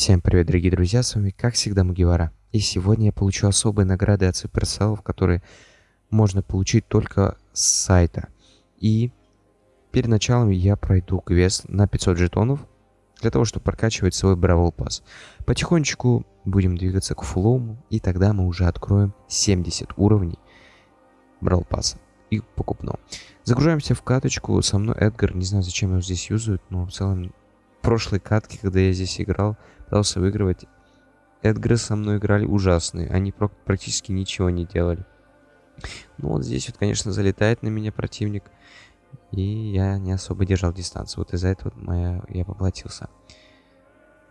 Всем привет, дорогие друзья, с вами как всегда Мугивара. И сегодня я получу особые награды от суперселов, которые можно получить только с сайта. И перед началом я пройду квест на 500 жетонов, для того, чтобы прокачивать свой Бравл Пасс. Потихонечку будем двигаться к фулому, и тогда мы уже откроем 70 уровней Бравл Пасса и покупного. Загружаемся в каточку, со мной Эдгар, не знаю зачем его здесь юзают, но в целом прошлой катке, когда я здесь играл, пытался выигрывать, Эдгары со мной играли ужасные. Они практически ничего не делали. Ну вот здесь вот, конечно, залетает на меня противник. И я не особо держал дистанцию. Вот из-за этого моя, я поплатился.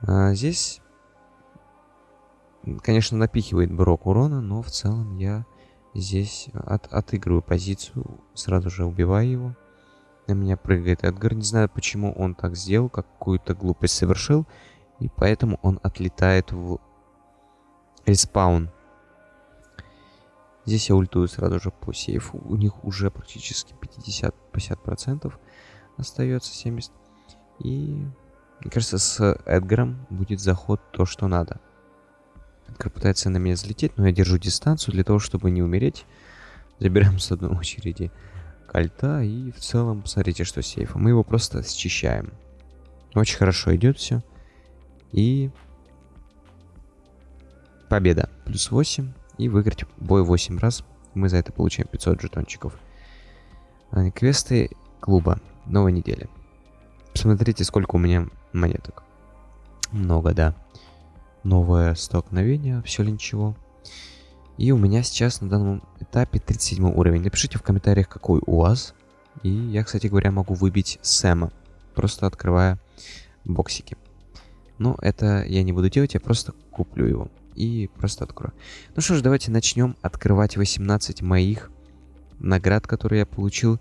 А здесь, конечно, напихивает Брок урона, но в целом я здесь от, отыгрываю позицию. Сразу же убиваю его. На меня прыгает Эдгар. Не знаю, почему он так сделал, какую-то глупость совершил. И поэтому он отлетает в респаун. Здесь я ультую сразу же по сейфу. У них уже практически 50-50% остается 70. И мне кажется, с Эдгаром будет заход то, что надо. Эдгар пытается на меня залететь, но я держу дистанцию для того, чтобы не умереть. Забираем с одной очереди кольта. И в целом, посмотрите, что сейфа. Мы его просто счищаем. Очень хорошо идет все. И победа. Плюс 8. И выиграть бой 8 раз. Мы за это получаем 500 жетончиков. А, квесты клуба. Новой недели. Посмотрите, сколько у меня монеток. Много, да. Новое столкновение. Все ли ничего. И у меня сейчас на данном этапе 37 уровень. Напишите в комментариях, какой у вас. И я, кстати говоря, могу выбить Сэма, просто открывая боксики. Но это я не буду делать, я просто куплю его и просто открою. Ну что ж, давайте начнем открывать 18 моих наград, которые я получил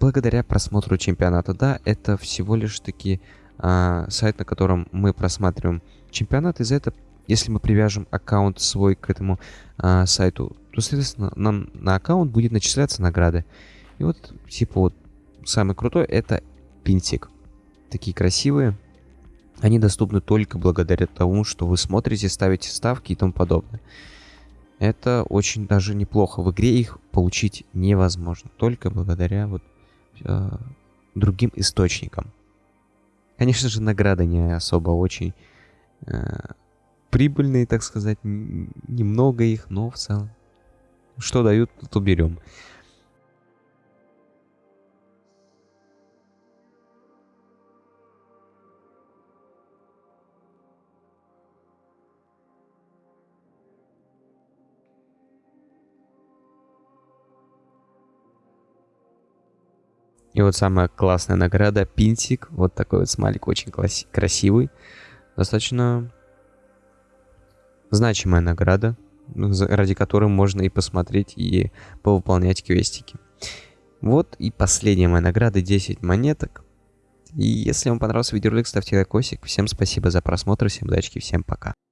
благодаря просмотру чемпионата. Да, это всего лишь таки а, сайт, на котором мы просматриваем чемпионат, и за это если мы привяжем аккаунт свой к этому а, сайту, то, соответственно, нам на аккаунт будет начисляться награды. И вот, типа, вот, самый крутой это пинтик. Такие красивые. Они доступны только благодаря тому, что вы смотрите, ставите ставки и тому подобное. Это очень даже неплохо. В игре их получить невозможно. Только благодаря вот э, другим источникам. Конечно же, награды не особо очень э, прибыльные, так сказать, немного их, но в целом. Что дают, то берем. И вот самая классная награда, пинтик. Вот такой вот смайлик, очень красивый. Достаточно значимая награда, ради которой можно и посмотреть, и повыполнять квестики. Вот и последняя моя награда, 10 монеток. И если вам понравился видеоролик, ставьте лайкосик. Всем спасибо за просмотр, всем удачи, всем пока.